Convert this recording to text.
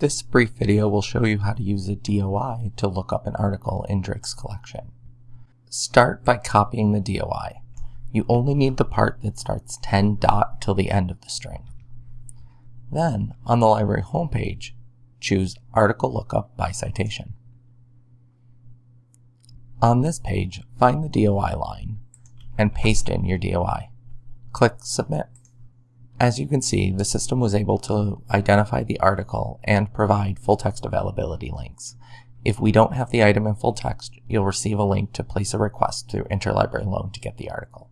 This brief video will show you how to use a DOI to look up an article in Drake's collection. Start by copying the DOI. You only need the part that starts 10 dot till the end of the string. Then, on the library homepage, choose Article Lookup by Citation. On this page, find the DOI line and paste in your DOI. Click Submit. As you can see, the system was able to identify the article and provide full text availability links. If we don't have the item in full text, you'll receive a link to place a request through Interlibrary Loan to get the article.